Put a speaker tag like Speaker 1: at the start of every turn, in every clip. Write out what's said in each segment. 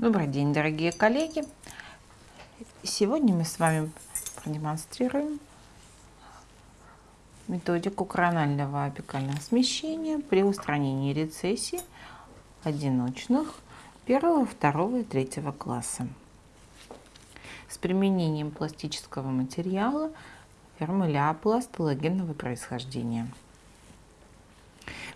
Speaker 1: Добрый день, дорогие коллеги! Сегодня мы с вами продемонстрируем методику коронального апикального смещения при устранении рецессий одиночных первого, второго и третьего класса с применением пластического материала фирмы Ляпласт палагенного происхождения.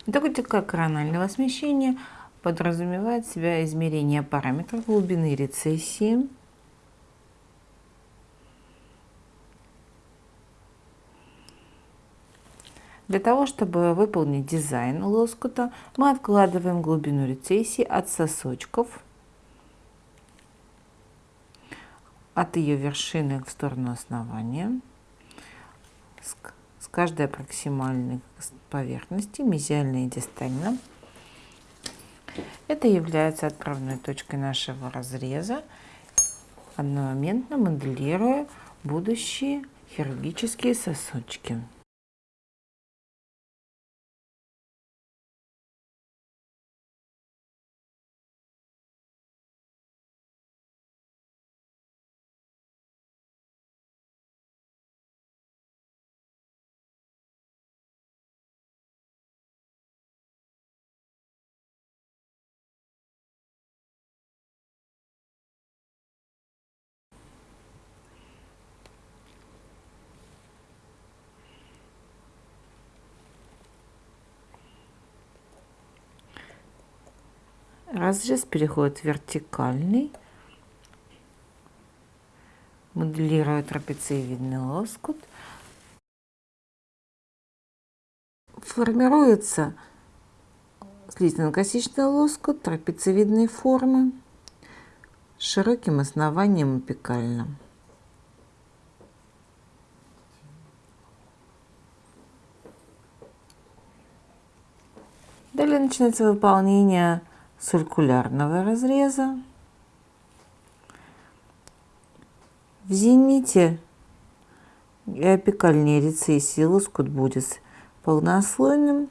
Speaker 1: Методика коронального смещения – подразумевает себя измерение параметров глубины рецессии, Для того, чтобы выполнить дизайн лоскута, мы откладываем глубину рецессии от сосочков, от ее вершины в сторону основания, с каждой проксимальной поверхности, мезиально и дистально. Это является отправной точкой нашего разреза, одномоментно моделируя будущие хирургические сосочки. Разрез переходит в вертикальный. Моделирую трапециевидный лоскут. Формируется слизно-косичный лоскут трапециевидной формы с широким основанием апикальным. Далее начинается выполнение циркулярного разреза. В зените и апикальной рецессии лоскут будет полнослойным,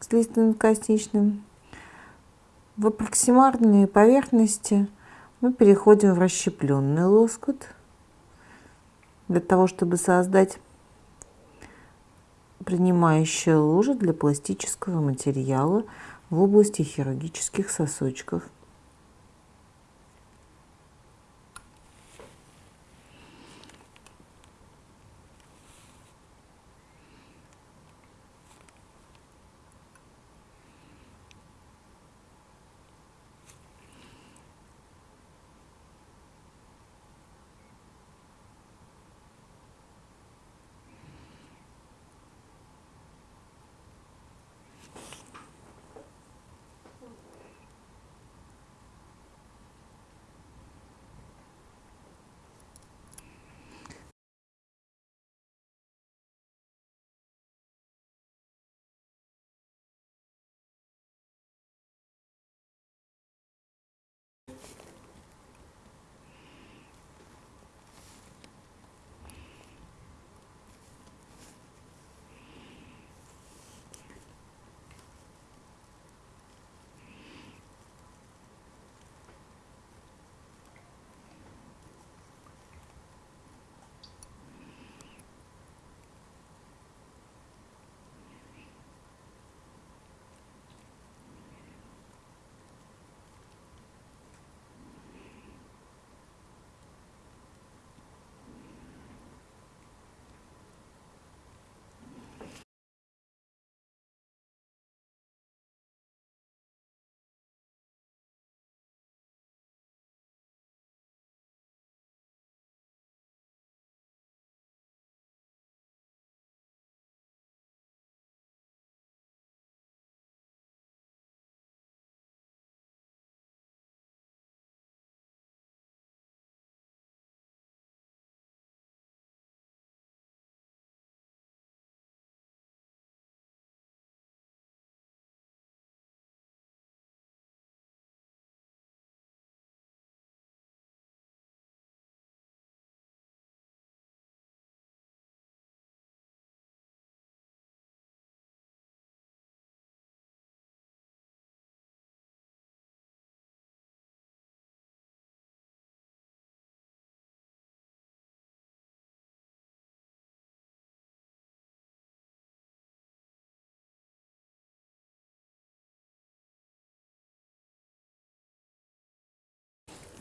Speaker 1: слизно-косничным. В аппроксимарной поверхности мы переходим в расщепленный лоскут для того, чтобы создать принимающая лужа для пластического материала в области хирургических сосочков.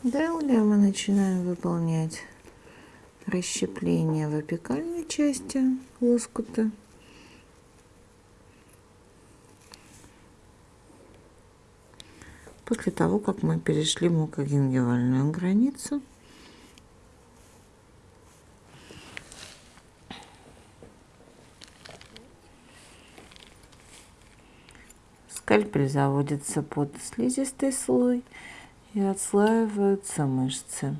Speaker 1: Далее мы начинаем выполнять расщепление в апикальной части лоскута. После того, как мы перешли мукогенгивальную границу, скальпель заводится под слизистый слой и отслаиваются мышцы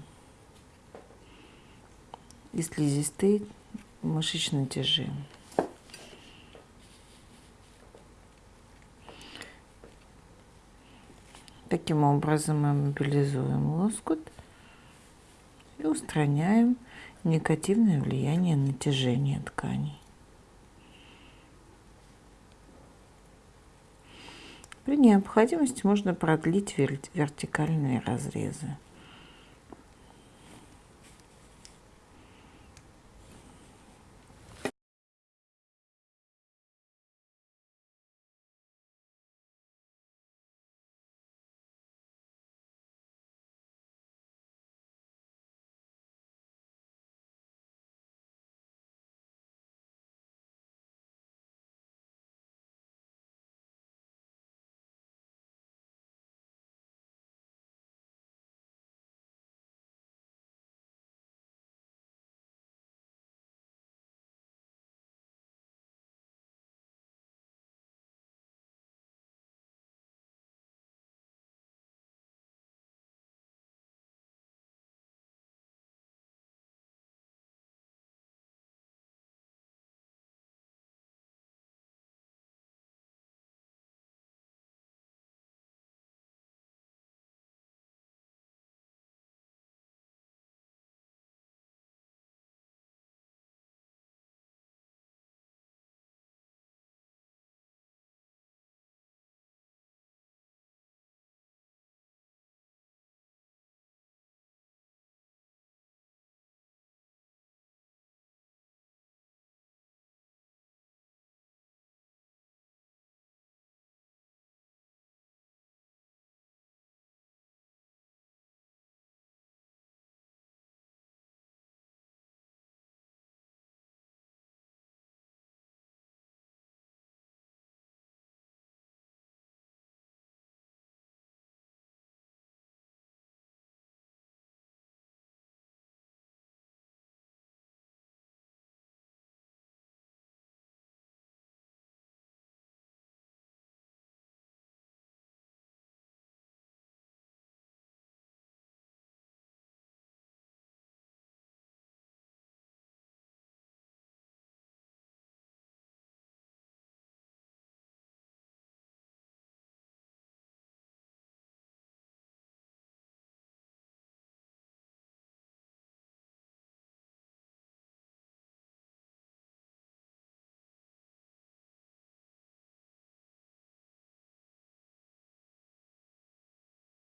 Speaker 1: и слизистые мышечные тяжи. Таким образом мы мобилизуем лоскут и устраняем негативное влияние натяжения тканей. При необходимости можно продлить вертикальные разрезы.